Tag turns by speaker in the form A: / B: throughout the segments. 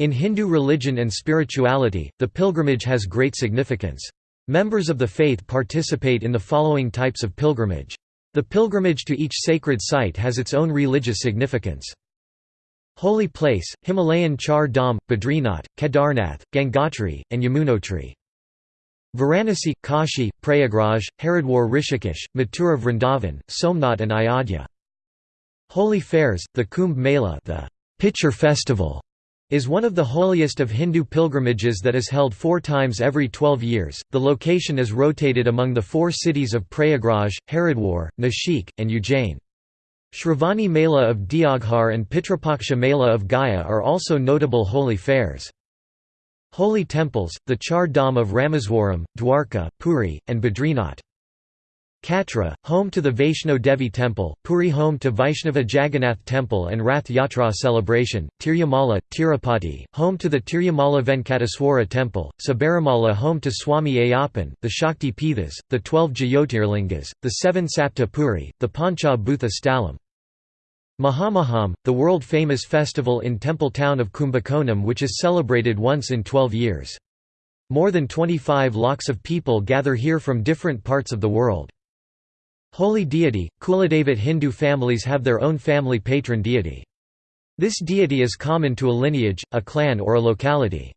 A: In Hindu religion and spirituality, the pilgrimage has great significance. Members of the faith participate in the following types of pilgrimage. The pilgrimage to each sacred site has its own religious significance. Holy place, Himalayan Char Dham, Badrinath, Kedarnath, Gangotri, and Yamunotri. Varanasi, Kashi, Prayagraj, Haridwar Rishikesh, Mathura Vrindavan, Somnath and Ayodhya. Holy fairs, the Kumbh Mela the pitcher festival, is one of the holiest of Hindu pilgrimages that is held four times every twelve years. The location is rotated among the four cities of Prayagraj, Haridwar, Nashik, and Ujjain. Shravani Mela of Deoghar and Pitrapaksha Mela of Gaya are also notable holy fairs. Holy temples, the Char Dham of Rameswaram, Dwarka, Puri, and Badrinath. Katra, home to the Vaishno Devi Temple, Puri home to Vaishnava Jagannath Temple and Rath Yatra celebration, Tirumala, Tirupati, home to the Tirumala Venkateswara Temple, Sabarimala home to Swami Ayyappan, the Shakti Pithas, the twelve Jyotirlingas, the seven Sapta Puri, the Pancha Bhutha Stalam. Mahamaham, the world-famous festival in temple town of Kumbakonam which is celebrated once in twelve years. More than 25 lakhs of people gather here from different parts of the world. Holy deity, Kuladevat Hindu families have their own family patron deity. This deity is common to a lineage, a clan or a locality.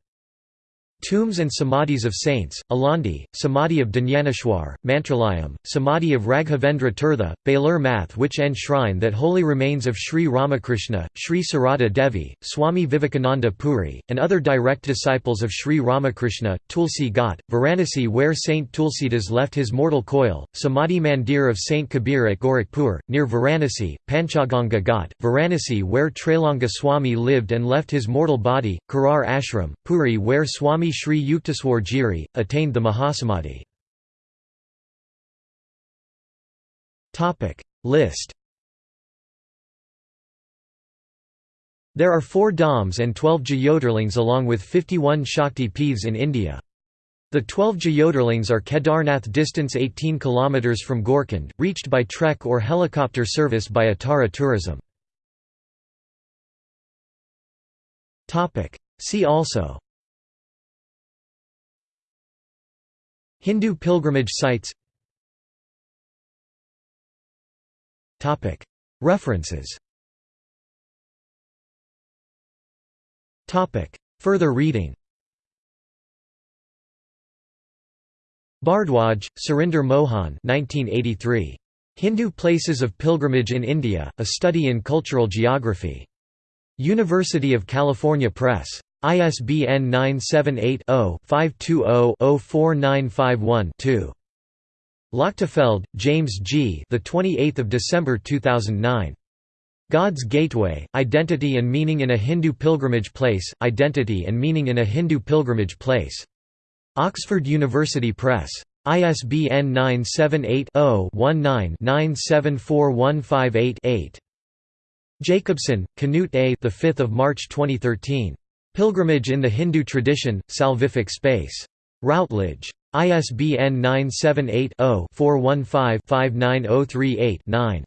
A: Tombs and samadhis of saints, Alandi, Samadhi of Dnyaneshwar, Mantralayam, Samadhi of Raghavendra Tirtha, Belur Math which enshrine that holy remains of Sri Ramakrishna, Sri Sarada Devi, Swami Vivekananda Puri, and other direct disciples of Sri Ramakrishna, Tulsi Ghat, Varanasi where Saint Tulsidas left his mortal coil, Samadhi Mandir of Saint Kabir at Gorakhpur, near Varanasi, Panchaganga Ghat, Varanasi where Trailanga Swami lived and left his mortal body, Karar Ashram, Puri where Swami Sri Yukteswar Giri, attained the Mahasamadhi. List There are four Dhams and 12 Jyotirlings along with 51 Shakti Peeths in India. The 12 Jyotirlings are Kedarnath distance 18 km from Gaurikund, reached by trek or helicopter service by Atara Tourism. See also Hindu pilgrimage sites References Further reading Bhardwaj, Surinder Mohan 1983. Hindu Places of Pilgrimage in India, A Study in Cultural Geography. University of California Press. ISBN 978-0-520-04951-2. Lochtefeld, James G. The 28th of December 2009. God's Gateway: Identity and Meaning in a Hindu Pilgrimage Place. Identity and Meaning in a Hindu Pilgrimage Place. Oxford University Press. ISBN 978 0 19 974158 Jacobson, Knut A. The 5th of March 2013. Pilgrimage in the Hindu Tradition, Salvific Space. Routledge. ISBN 978 0 415 59038 9.